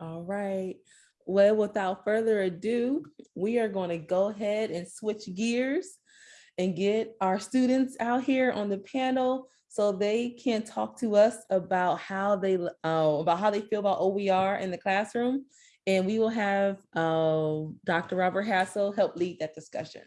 All right. Well, without further ado, we are going to go ahead and switch gears and get our students out here on the panel so they can talk to us about how they uh, about how they feel about OER in the classroom. And we will have uh, Dr. Robert Hassel help lead that discussion.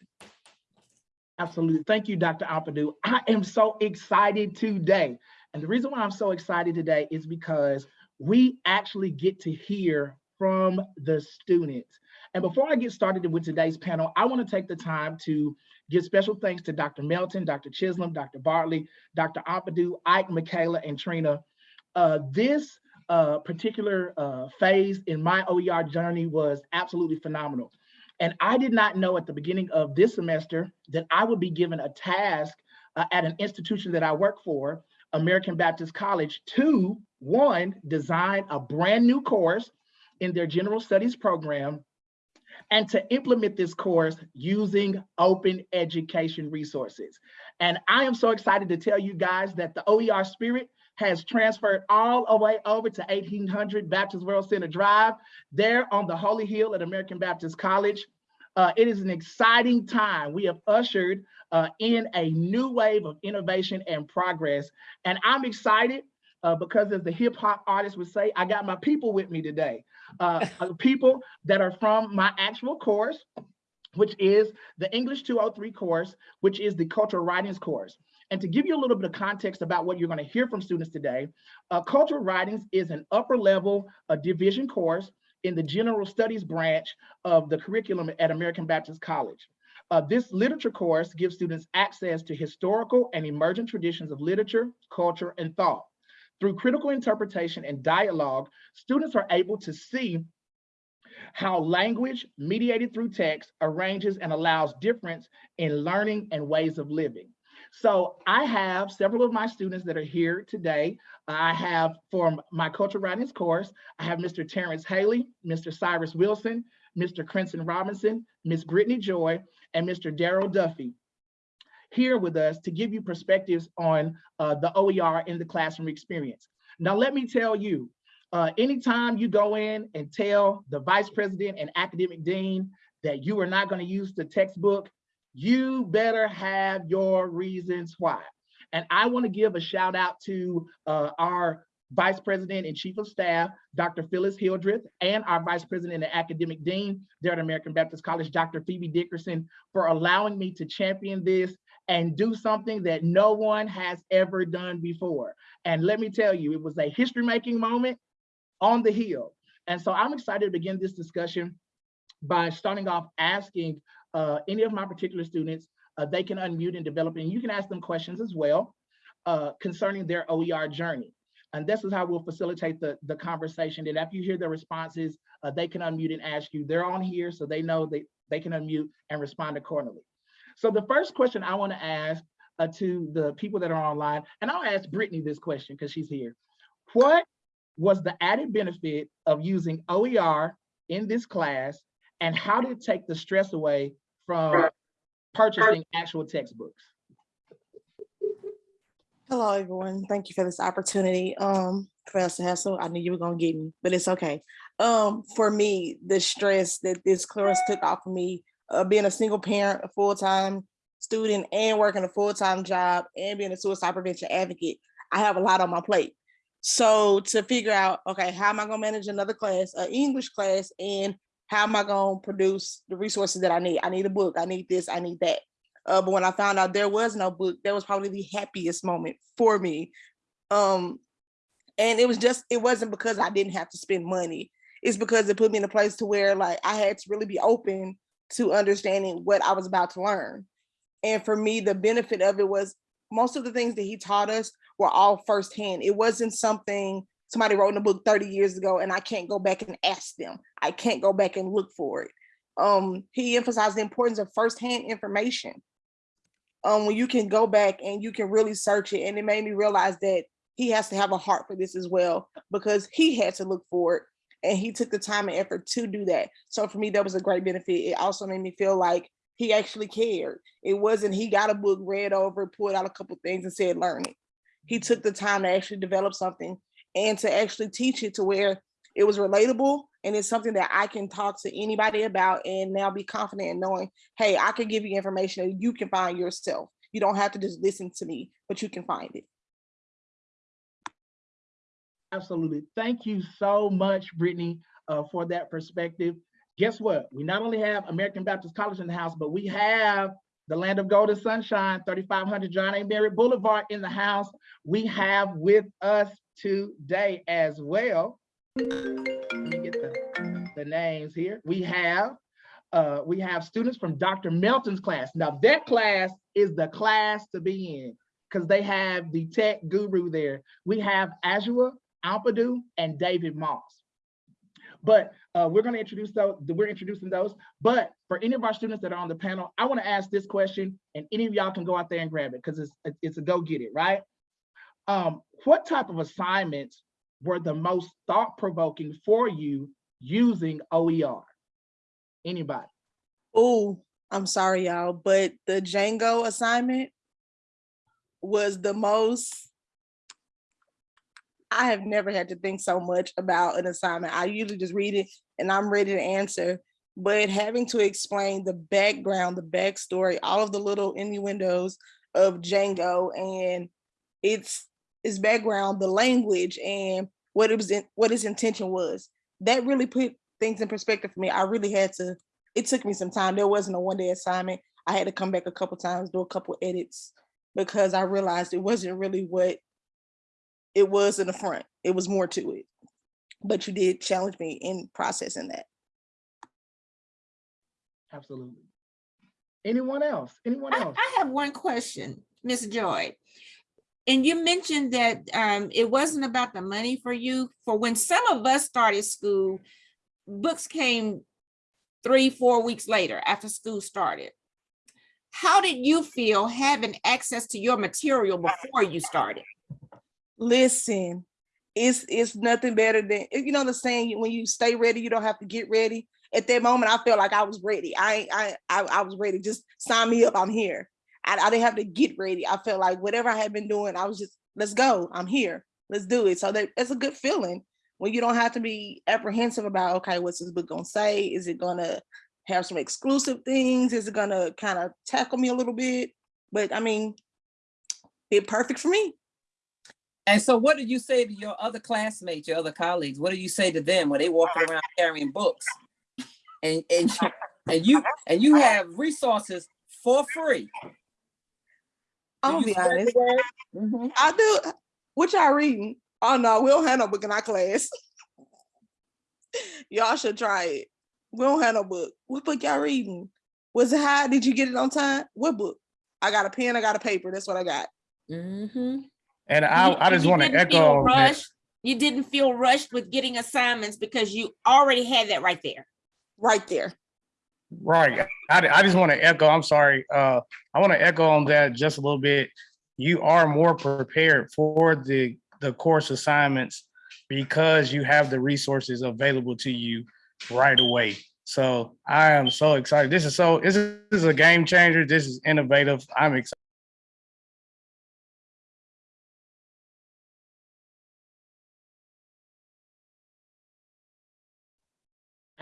Absolutely. Thank you, Dr. Ampadu. I am so excited today. And the reason why I'm so excited today is because we actually get to hear from the students. And before I get started with today's panel, I want to take the time to give special thanks to Dr. Melton, Dr. Chisholm, Dr. Bartley, Dr. Ampadu, Ike, Michaela, and Trina. Uh, this uh, particular uh, phase in my OER journey was absolutely phenomenal. And I did not know at the beginning of this semester that I would be given a task uh, at an institution that I work for, American Baptist College, to one, design a brand new course in their general studies program and to implement this course using open education resources. And I am so excited to tell you guys that the OER spirit has transferred all the way over to 1800 Baptist World Center Drive, there on the Holy Hill at American Baptist College. Uh, it is an exciting time. We have ushered uh, in a new wave of innovation and progress. And I'm excited uh, because as the hip hop artist would say, I got my people with me today. Uh, people that are from my actual course, which is the English 203 course, which is the cultural writings course. And to give you a little bit of context about what you're gonna hear from students today, uh, cultural writings is an upper level uh, division course in the general studies branch of the curriculum at American Baptist College. Uh, this literature course gives students access to historical and emergent traditions of literature, culture, and thought. Through critical interpretation and dialogue, students are able to see how language mediated through text arranges and allows difference in learning and ways of living. So I have several of my students that are here today. I have from my cultural writings course, I have Mr. Terrence Haley, Mr. Cyrus Wilson, Mr. Crenson Robinson, Miss Brittany Joy, and Mr. Daryl Duffy here with us to give you perspectives on uh, the OER in the classroom experience. Now, let me tell you, uh, anytime you go in and tell the vice president and academic dean that you are not gonna use the textbook, you better have your reasons why. And I wanna give a shout out to uh, our Vice President and Chief of Staff, Dr. Phyllis Hildreth, and our Vice President and Academic Dean there at American Baptist College, Dr. Phoebe Dickerson, for allowing me to champion this and do something that no one has ever done before. And let me tell you, it was a history-making moment on the Hill. And so I'm excited to begin this discussion by starting off asking uh, any of my particular students, uh, they can unmute and develop, and you can ask them questions as well uh, concerning their OER journey. And this is how we'll facilitate the, the conversation. And after you hear their responses, uh, they can unmute and ask you. They're on here, so they know they, they can unmute and respond accordingly. So the first question I wanna ask uh, to the people that are online, and I'll ask Brittany this question because she's here. What was the added benefit of using OER in this class and how did it take the stress away from purchasing actual textbooks? Hello, everyone. Thank you for this opportunity. Um, Professor Hessel, I knew you were gonna get me, but it's okay. Um, for me, the stress that this course took off of me, uh, being a single parent, a full-time student, and working a full-time job, and being a suicide prevention advocate, I have a lot on my plate. So to figure out, okay, how am I gonna manage another class, an English class, and how am I gonna produce the resources that I need? I need a book, I need this, I need that. Uh, but when I found out there was no book, that was probably the happiest moment for me. Um, and it was just, it wasn't because I didn't have to spend money. It's because it put me in a place to where like I had to really be open to understanding what I was about to learn. And for me, the benefit of it was most of the things that he taught us were all firsthand. It wasn't something somebody wrote in a book 30 years ago and I can't go back and ask them. I can't go back and look for it. Um, he emphasized the importance of firsthand information um, when you can go back and you can really search it. And it made me realize that he has to have a heart for this as well, because he had to look for it and he took the time and effort to do that. So for me, that was a great benefit. It also made me feel like he actually cared. It wasn't he got a book, read over, pulled out a couple things and said, learn it. He took the time to actually develop something and to actually teach it to where it was relatable and it's something that I can talk to anybody about and now be confident in knowing, hey, I can give you information that you can find yourself. You don't have to just listen to me, but you can find it. Absolutely. Thank you so much, Brittany, uh, for that perspective. Guess what? We not only have American Baptist College in the house, but we have the land of golden sunshine, 3500 John A. Merritt Boulevard in the house. We have with us today as well. Let me get the, the names here. We have uh, we have students from Dr. Melton's class. Now that class is the class to be in because they have the tech guru there. We have Azua, Ampadu, and David Moss. But uh, we're going to introduce those. We're introducing those. But for any of our students that are on the panel, I want to ask this question, and any of y'all can go out there and grab it because it's it's a go get it, right? Um, what type of assignments were the most thought provoking for you using OER? Anybody? Oh, I'm sorry, y'all, but the Django assignment was the most. I have never had to think so much about an assignment. I usually just read it and I'm ready to answer. But having to explain the background, the backstory, all of the little innuendos of Django and its its background, the language, and what it was in, what his intention was. That really put things in perspective for me. I really had to. It took me some time. There wasn't a one day assignment. I had to come back a couple times, do a couple edits because I realized it wasn't really what it was in the front. It was more to it. But you did challenge me in processing that. Absolutely. Anyone else? Anyone I, else? I have one question, Ms. Joy. And you mentioned that um, it wasn't about the money for you. For when some of us started school, books came three, four weeks later after school started. How did you feel having access to your material before you started? Listen, it's it's nothing better than you know the saying when you stay ready, you don't have to get ready. At that moment, I felt like I was ready. I I I, I was ready. Just sign me up. I'm here. I, I didn't have to get ready. I felt like whatever I had been doing, I was just let's go. I'm here. Let's do it. So that, that's a good feeling when you don't have to be apprehensive about okay, what's this book gonna say? Is it gonna have some exclusive things? Is it gonna kind of tackle me a little bit? But I mean, it perfect for me. And so what do you say to your other classmates, your other colleagues? What do you say to them when they walking around carrying books? And, and, and you, and you have resources for free. I'm gonna be you spread the honest. word? Mhm. I do. What y'all reading? Oh no, we don't have no book in our class. y'all should try it. We don't have no book. What book y'all reading? Was it high? Did you get it on time? What book? I got a pen. I got a paper. That's what I got. Mm-hmm. And I, You- I just want to echo rushed. You didn't feel rushed with getting assignments because you already had that right there. Right there. Right. I, I just want to echo, I'm sorry. Uh, I want to echo on that just a little bit. You are more prepared for the, the course assignments because you have the resources available to you right away. So I am so excited. This is so, this is this is a game changer. This is innovative. I'm excited.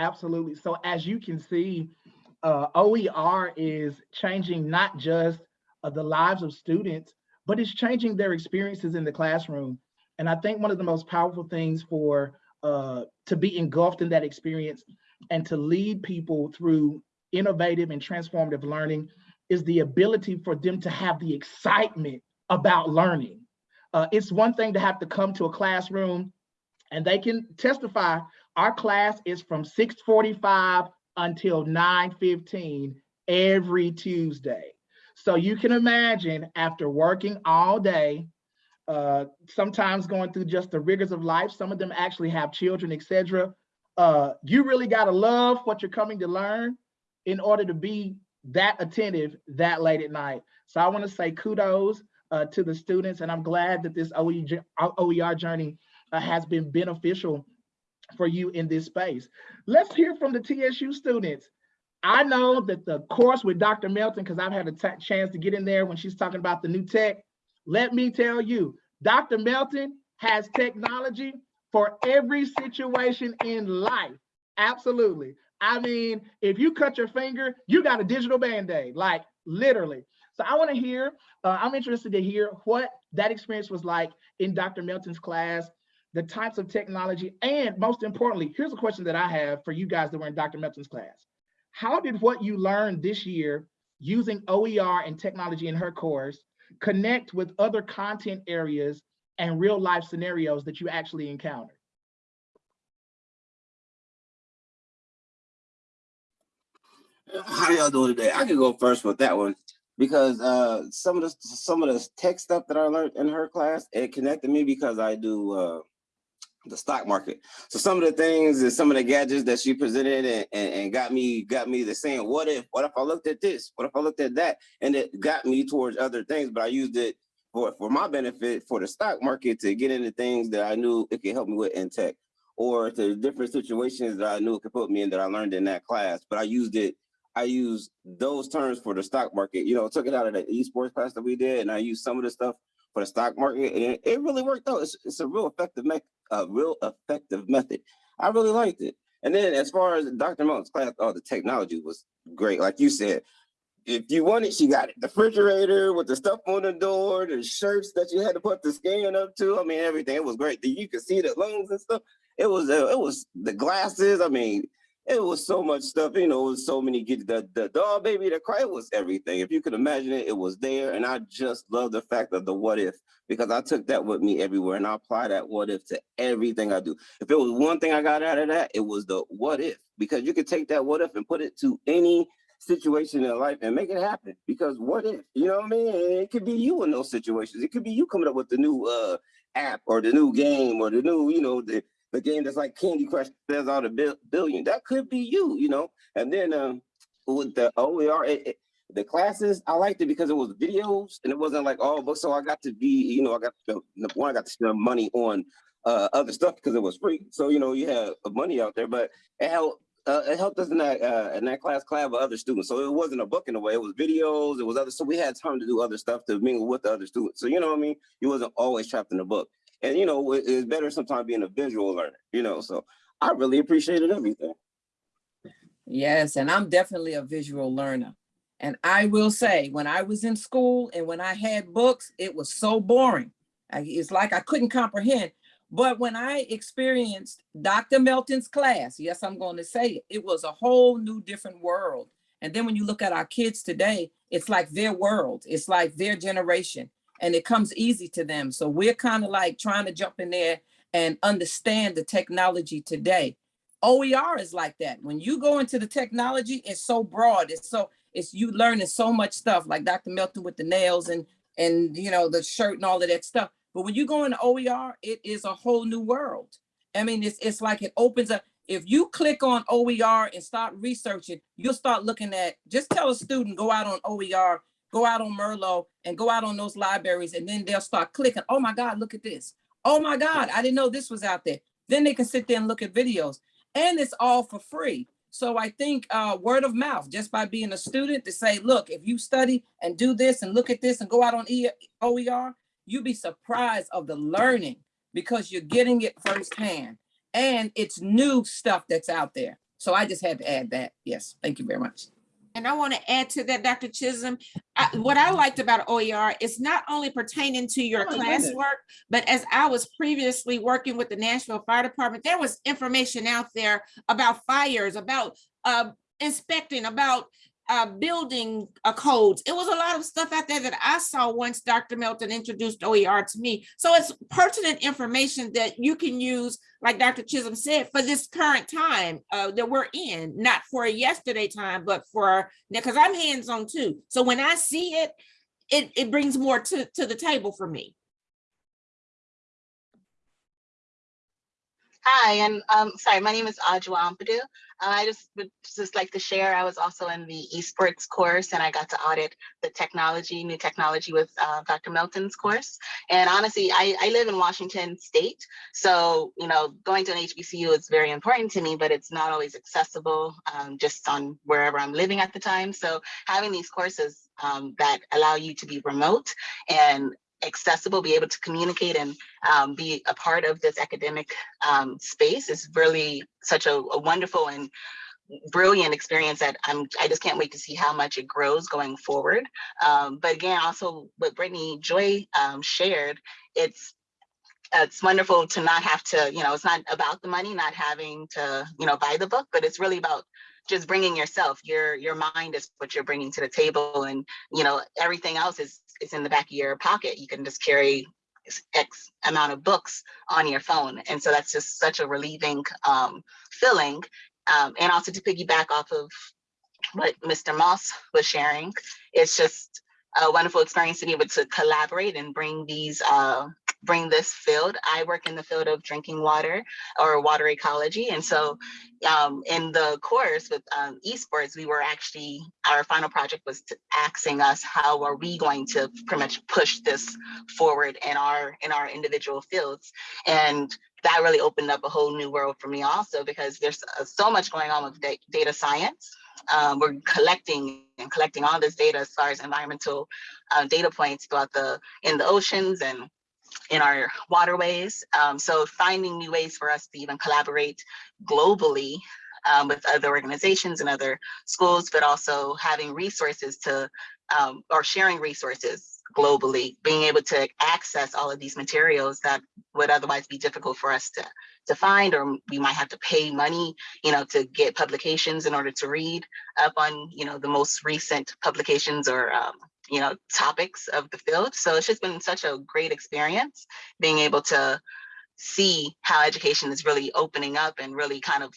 Absolutely. So as you can see, uh, OER is changing not just uh, the lives of students, but it's changing their experiences in the classroom. And I think one of the most powerful things for uh, to be engulfed in that experience and to lead people through innovative and transformative learning is the ability for them to have the excitement about learning. Uh, it's one thing to have to come to a classroom and they can testify our class is from 6:45 until 9:15 every Tuesday. So you can imagine after working all day, uh, sometimes going through just the rigors of life, some of them actually have children, etc. Uh, you really gotta love what you're coming to learn in order to be that attentive that late at night. So I wanna say kudos uh, to the students and I'm glad that this OER journey uh, has been beneficial for you in this space. Let's hear from the TSU students. I know that the course with Dr. Melton, because I've had a chance to get in there when she's talking about the new tech. Let me tell you, Dr. Melton has technology for every situation in life. Absolutely. I mean, if you cut your finger, you got a digital band-aid, like literally. So I want to hear, uh, I'm interested to hear what that experience was like in Dr. Melton's class, the types of technology, and most importantly, here's a question that I have for you guys that were in Dr. Melton's class. How did what you learned this year using OER and technology in her course connect with other content areas and real life scenarios that you actually encountered? How y'all doing today? I can go first with that one because uh, some of the some of the tech stuff that I learned in her class it connected me because I do uh, the stock market. So some of the things and some of the gadgets that she presented and, and, and got me got me the saying, what if what if I looked at this? What if I looked at that? And it got me towards other things, but I used it for for my benefit for the stock market to get into things that I knew it could help me with in tech or to different situations that I knew it could put me in that I learned in that class. But I used it I used those terms for the stock market. You know, took it out of the esports class that we did, and I used some of the stuff for the stock market, and it, really worked out. It's, it's a real effective me a real effective method. I really liked it. And then as far as Dr. Melton's class, oh, the technology was great. Like you said, if you want it, she got it. The refrigerator with the stuff on the door, the shirts that you had to put the scan up to. I mean, everything. It was great. You could see the lungs and stuff. It was, uh, it was the glasses. I mean, it was so much stuff, you know, it was so many get the the dog baby the cry, was everything. If you could imagine it, it was there. And I just love the fact of the what if because I took that with me everywhere and I apply that what if to everything I do. If it was one thing I got out of that, it was the what if because you could take that what if and put it to any situation in life and make it happen. Because what if, you know what I mean? It could be you in those situations. It could be you coming up with the new uh app or the new game or the new, you know, the the game that's like Candy Crush all the bil billion. That could be you, you know. And then um, with the OER, it, it, the classes, I liked it because it was videos and it wasn't like all books. So I got to be, you know, I got to one, I got to spend money on uh, other stuff because it was free. So you know, you have money out there, but it helped. Uh, it helped us in that uh, in that class collab with other students. So it wasn't a book in a way. It was videos. It was other. So we had time to do other stuff to mingle with the other students. So you know what I mean. You wasn't always trapped in a book and you know it's better sometimes being a visual learner you know so i really appreciated everything Yes, and I'm definitely a visual learner. And I will say, when I was in school and when I had books, it was so boring. I, it's like I couldn't comprehend. But when I experienced Dr. Melton's class, yes, I'm going to say it, it was a whole new different world. And then when you look at our kids today, it's like their world. It's like their generation and it comes easy to them. So we're kind of like trying to jump in there and understand the technology today. OER is like that. When you go into the technology, it's so broad. It's so it's you learning so much stuff, like Dr. Melton with the nails and and you know the shirt and all of that stuff. But when you go into OER, it is a whole new world. I mean, it's it's like it opens up. If you click on OER and start researching, you'll start looking at. Just tell a student go out on OER, go out on Merlot, and go out on those libraries, and then they'll start clicking. Oh my God, look at this. Oh my God, I didn't know this was out there. Then they can sit there and look at videos and it's all for free. So I think uh, word of mouth, just by being a student to say, look, if you study and do this and look at this and go out on e OER, you'd be surprised of the learning because you're getting it firsthand and it's new stuff that's out there. So I just had to add that. Yes, thank you very much. And I want to add to that, Dr. Chisholm, I, what I liked about OER is not only pertaining to your Oh, classwork, but as I was previously working with the Nashville Fire Department, there was information out there about fires, about uh, inspecting, about uh, building uh, codes. It was a lot of stuff out there that I saw once Dr. Melton introduced OER to me. So it's pertinent information that you can use, like Dr. Chisholm said, for this current time uh, that we're in, not for a yesterday time, but for, because I'm hands-on too. So when I see it, it, it brings more to, to the table for me. Hi, and um, sorry, my name is Ajwa Ampadu. Uh, I just would just like to share, I was also in the esports course and I got to audit the technology, new technology with uh, Dr. Melton's course. And honestly, I, I live in Washington state. So, you know, going to an HBCU is very important to me, but it's not always accessible um, just on wherever I'm living at the time. So having these courses um, that allow you to be remote and accessible, be able to communicate and um, be a part of this academic um, space is really such a, a wonderful and brilliant experience that I'm, I just can't wait to see how much it grows going forward. Um, but again, also what Brittany Joy um, shared, it's it's wonderful to not have to, you know, it's not about the money, not having to, you know, buy the book, but it's really about just bringing yourself. Your your mind is what you're bringing to the table, and you know everything else is is in the back of your pocket. You can just carry X amount of books on your phone, and so that's just such a relieving um, feeling. Um, and also to piggyback off of what Mr. Moss was sharing, it's just a wonderful experience to be able to collaborate and bring these uh, bring this field. I work in the field of drinking water or water ecology. And so um, in the course with um, esports, we were actually, our final project was asking us, how are we going to pretty much push this forward in our, in our individual fields? And that really opened up a whole new world for me also, because there's uh, so much going on with data science. Um, we're collecting and collecting all this data as far as environmental uh, data points throughout the, in the oceans and in our waterways. Um, so finding new ways for us to even collaborate globally um, with other organizations and other schools, but also having resources to, um, or sharing resources globally, being able to access all of these materials that would otherwise be difficult for us to, to find, or we might have to pay money, you know, to get publications in order to read up on, you know, the most recent publications or um, you know, topics of the field. So it's just been such a great experience being able to see how education is really opening up and really kind of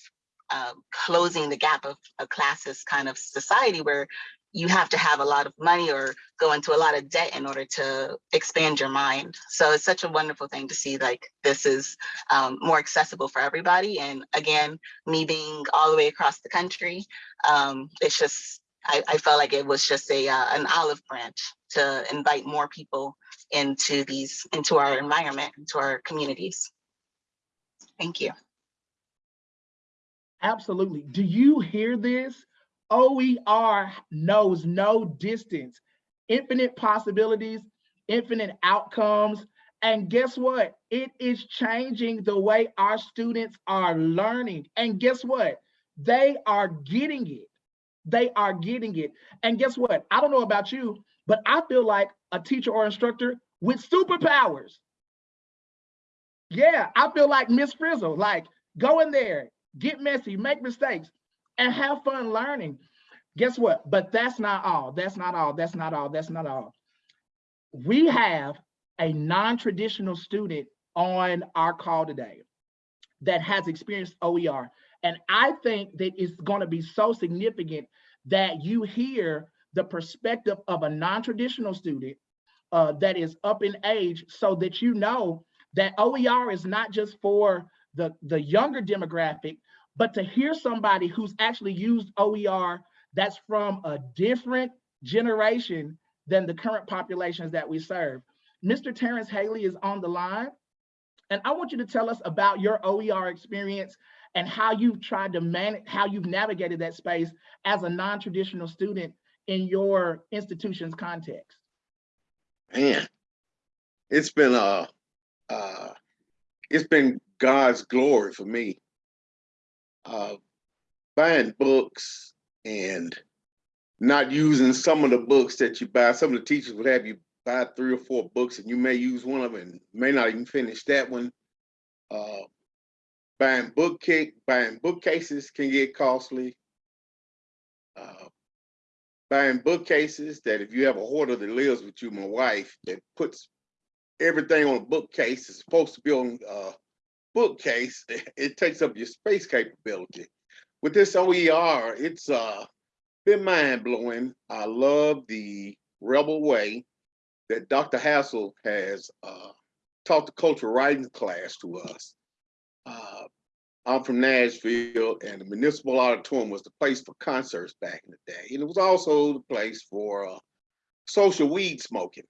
uh, closing the gap of a classist kind of society where you have to have a lot of money or go into a lot of debt in order to expand your mind. So it's such a wonderful thing to see like this is um, more accessible for everybody. And again, me being all the way across the country, um, it's just I, I felt like it was just a uh, an olive branch to invite more people into these into our environment, into our communities. Thank you. Absolutely. Do you hear this? OER knows no distance, infinite possibilities, infinite outcomes. And guess what? It is changing the way our students are learning. And guess what? They are getting it. They are getting it. And guess what? I don't know about you, but I feel like a teacher or instructor with superpowers. Yeah, I feel like Miss Frizzle, like go in there, get messy, make mistakes, and have fun learning. Guess what? But that's not all. That's not all. That's not all. That's not all. We have a non-traditional student on our call today that has experienced OER. And I think that it's going to be so significant that you hear the perspective of a non-traditional student uh, that is up in age so that you know that OER is not just for the, the younger demographic, but to hear somebody who's actually used OER that's from a different generation than the current populations that we serve. Mr. Terrence Haley is on the line. And I want you to tell us about your OER experience and how you've tried to manage, how you've navigated that space as a non-traditional student in your institution's context. Man, it's been uh uh it's been God's glory for me. Uh buying books and not using some of the books that you buy. Some of the teachers would have you buy three or four books and you may use one of them and may not even finish that one. Uh buying bookcase, buying bookcases can get costly. Uh, buying bookcases that if you have a hoarder that lives with you, my wife, that puts everything on a bookcase is supposed to be on a bookcase, it takes up your space capability. With this OER, it's uh, been mind blowing. I love the rebel way that Dr. Hassel has uh, taught the cultural writing class to us. Uh, I'm from Nashville, and the Municipal Auditorium was the place for concerts back in the day. And it was also the place for uh, social weed smoking.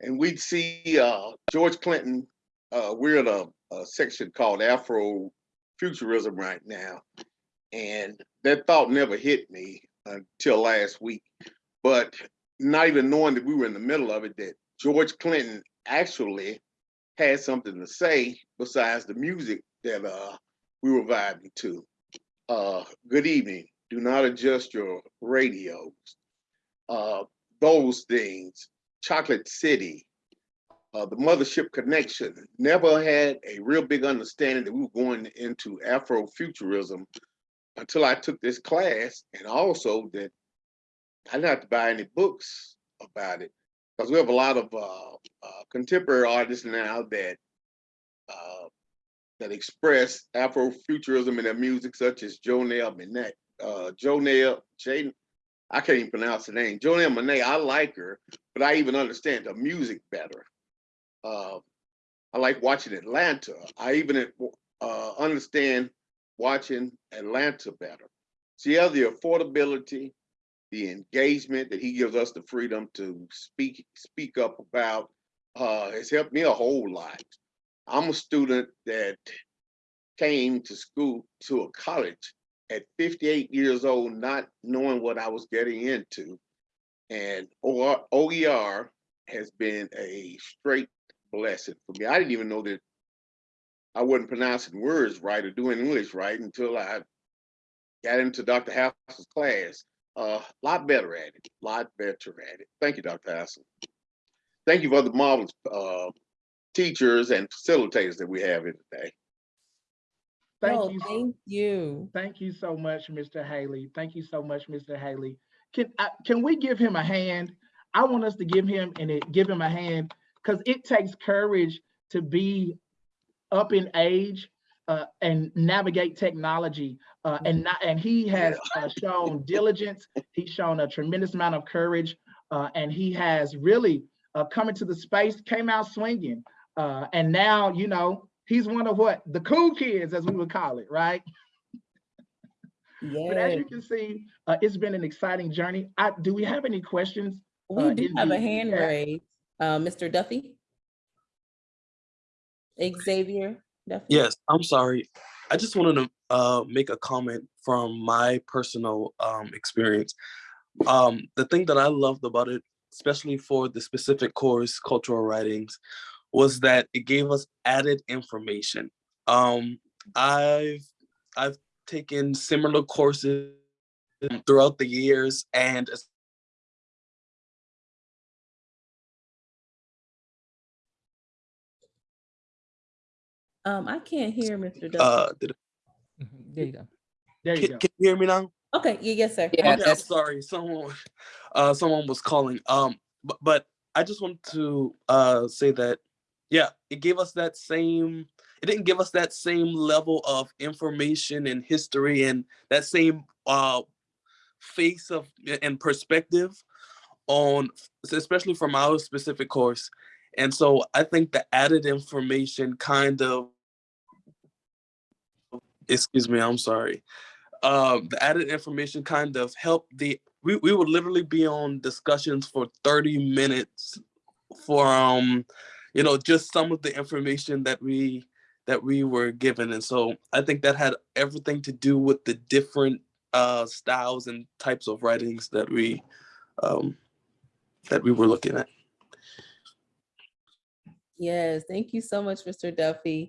And we'd see uh, George Clinton, uh, we're in a, a section called Afro Futurism right now. And that thought never hit me until last week. But not even knowing that we were in the middle of it, that George Clinton actually had something to say besides the music that uh, we were vibing to. Uh, good evening. Do not adjust your radios. Uh, those things. Chocolate City. Uh, the Mothership Connection. Never had a real big understanding that we were going into Afrofuturism until I took this class, and also that I didn't have to buy any books about it because we have a lot of uh, uh, contemporary artists now that uh, that express Afrofuturism in their music, such as Janelle Monáe, uh, Janelle, Jane, I can't even pronounce the name. Janelle Monáe, I like her, but I even understand the music better. Uh, I like watching Atlanta. I even uh, understand watching Atlanta better. See, yeah, the affordability, the engagement that he gives us the freedom to speak speak up about uh, has helped me a whole lot. I'm a student that came to school to a college at 58 years old, not knowing what I was getting into. And OER, has been a straight blessing for me. I didn't even know that I wasn't pronouncing words right or doing English right until I got into Dr. House's class. A uh, lot better at it, a lot better at it. Thank you, Dr. Hassel. Thank you for the marvelous uh, teachers and facilitators that we have here today. Thank No, you. Thank you. Thank you so much, Mr. Haley. Thank you so much, Mr. Haley. Can, I- can we give him a hand? I want us to give him and it, give him a hand because it takes courage to be up in age uh, and navigate technology. Uh, and not, and he has uh, shown diligence. He's shown a tremendous amount of courage, uh, and he has really uh, come into the space, came out swinging, uh, and now you know he's one of what the cool kids, as we would call it, right? But as you can see, uh, it's been an exciting journey. I, do we have any questions? uh, we do have the a hand chat? raised. Uh, Mr. Duffy? Xavier Duffy? Yes, I'm sorry. I just wanted to uh, make a comment from my personal um, experience. Um, the thing that I loved about it, especially for the specific course, cultural writings, was that it gave us added information. Um, I've I've taken similar courses throughout the years, and Um, I can't hear Mr. Duffy. uh, did, There you go. There you can, go. can you hear me now? Okay, yeah, yes, sir. Yeah, Okay, I'm sorry. Someone, uh, someone was calling. Um, but, but I just want to uh say that, yeah, it gave us that same. It didn't give us that same level of information and history and that same uh face of and perspective on, especially from our specific course. And so I think the added information kind of, excuse me, I'm sorry um, the added information kind of helped the we, we would literally be on discussions for 30 minutes for um you know just some of the information that we that we were given and so i think that had everything to do with the different uh styles and types of writings that we um that we were looking at Yes, thank you so much, Mr. Duffy.